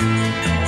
Música